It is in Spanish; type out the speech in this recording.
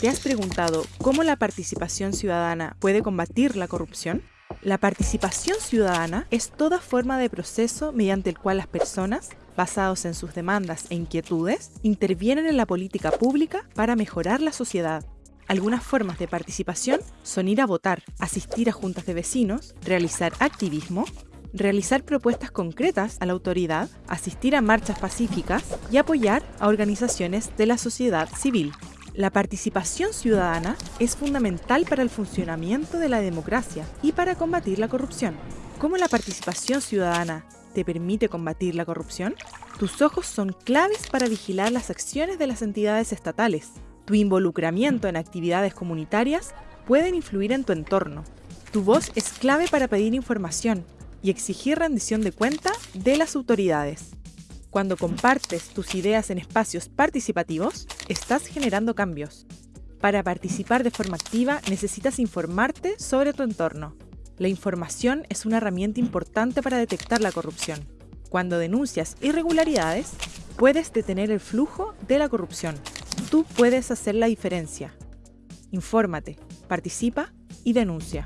¿Te has preguntado cómo la participación ciudadana puede combatir la corrupción? La participación ciudadana es toda forma de proceso mediante el cual las personas, basados en sus demandas e inquietudes, intervienen en la política pública para mejorar la sociedad. Algunas formas de participación son ir a votar, asistir a juntas de vecinos, realizar activismo, realizar propuestas concretas a la autoridad, asistir a marchas pacíficas y apoyar a organizaciones de la sociedad civil. La participación ciudadana es fundamental para el funcionamiento de la democracia y para combatir la corrupción. ¿Cómo la participación ciudadana te permite combatir la corrupción? Tus ojos son claves para vigilar las acciones de las entidades estatales. Tu involucramiento en actividades comunitarias pueden influir en tu entorno. Tu voz es clave para pedir información y exigir rendición de cuenta de las autoridades. Cuando compartes tus ideas en espacios participativos, estás generando cambios. Para participar de forma activa necesitas informarte sobre tu entorno. La información es una herramienta importante para detectar la corrupción. Cuando denuncias irregularidades, puedes detener el flujo de la corrupción. Tú puedes hacer la diferencia. Infórmate, participa y denuncia.